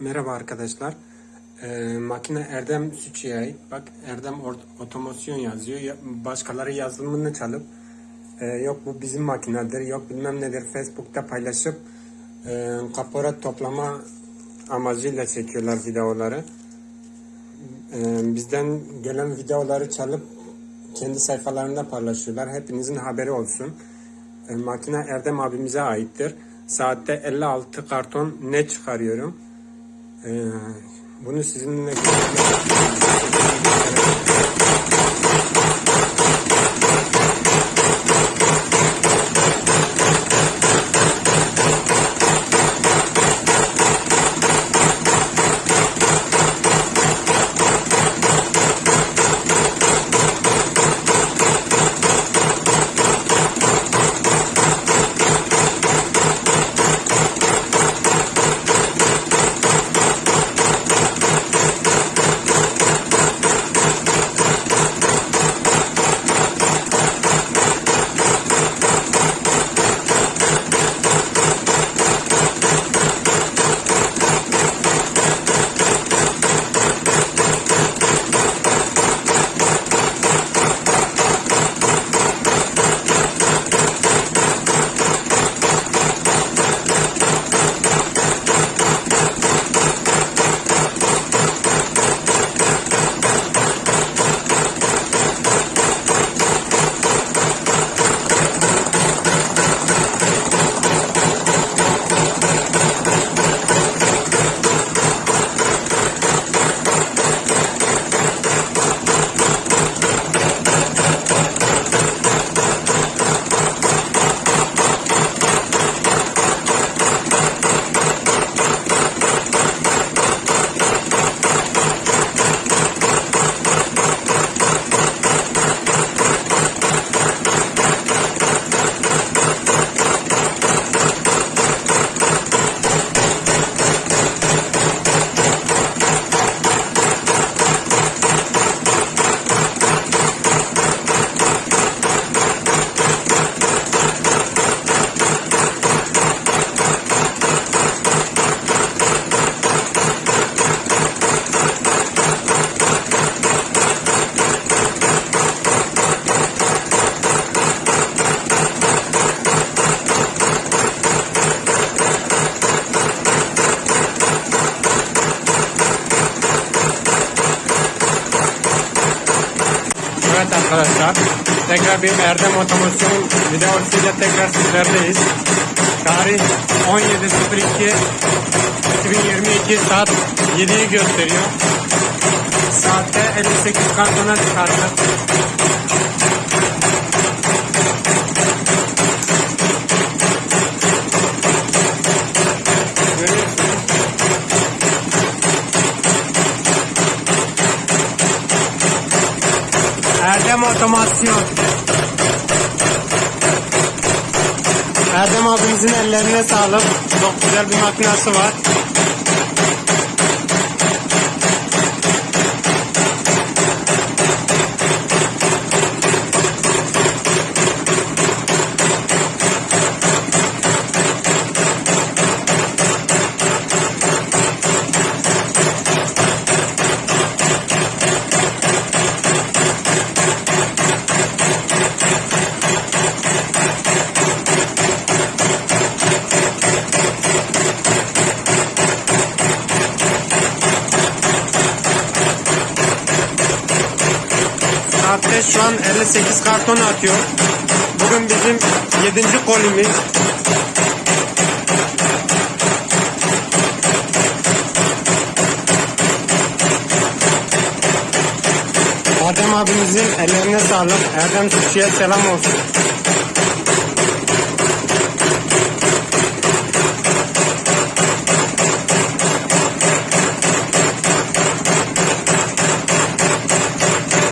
Merhaba arkadaşlar. Ee, makine Erdem Sütçü'ye ait. Bak Erdem Otomasyon yazıyor. Ya- Başkaları yazılımını çalıp e, yok bu bizim makinedir, yok bilmem nedir Facebook'ta paylaşıp e, kapora toplama amacıyla çekiyorlar videoları. E, bizden gelen videoları çalıp kendi sayfalarında paylaşıyorlar. Hepinizin haberi olsun. E, makine Erdem abimize aittir. Saatte 56 karton ne çıkarıyorum. Ee, bunu sizinle arkadaşlar tekrar bir Erdem Otomasyon videosuyla tekrar sizlerleyiz. Tarih 17.02 2022 saat 7'yi gösteriyor. Saatte 58 kartona çıkarttık. Erdem Otomasyon. Erdem abimizin ellerine sağlık. Çok güzel bir makinası var. Saatte şu an 58 karton atıyor. Bugün bizim 7. kolimiz. Erdem abimizin ellerine sağlık. Erdem Türkçe'ye selam olsun.